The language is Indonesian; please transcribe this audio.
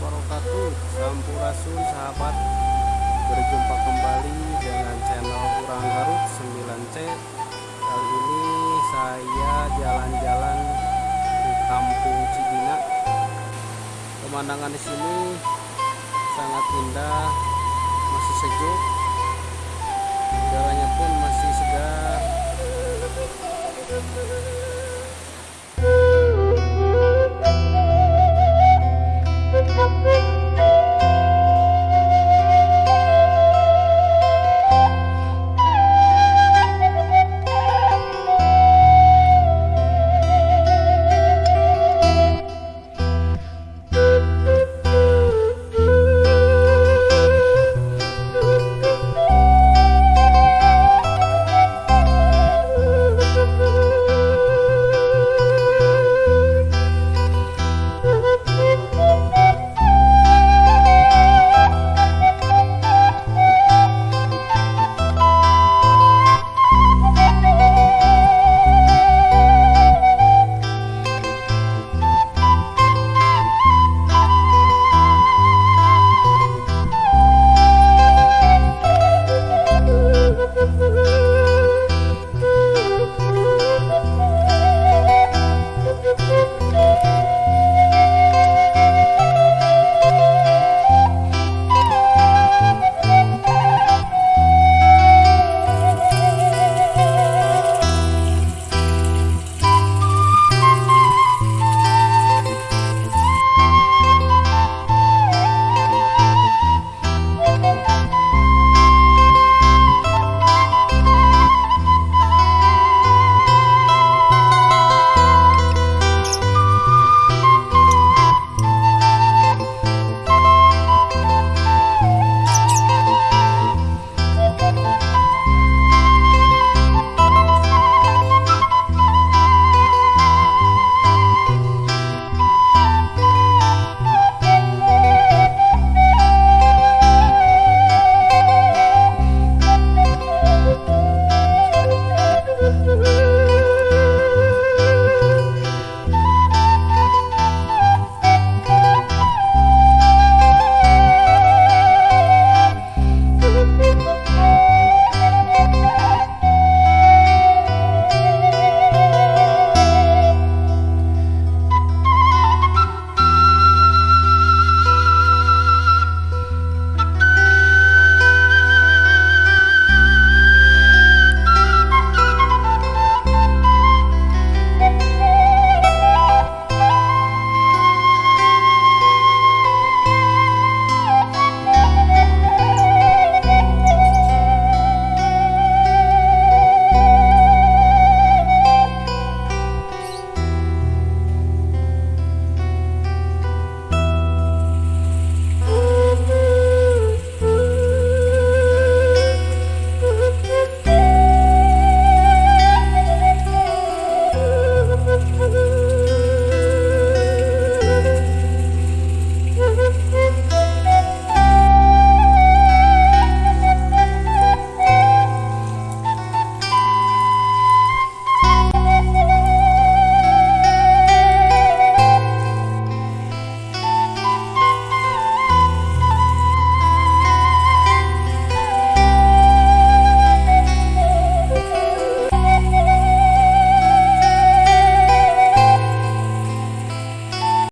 wabarakatuh. Sampurasun sahabat. Berjumpa kembali dengan channel Kurang Garut 9C Kali ini saya jalan-jalan di kampung Cibina Pemandangan di sini sangat indah Masih sejuk. Jalannya pun masih segar.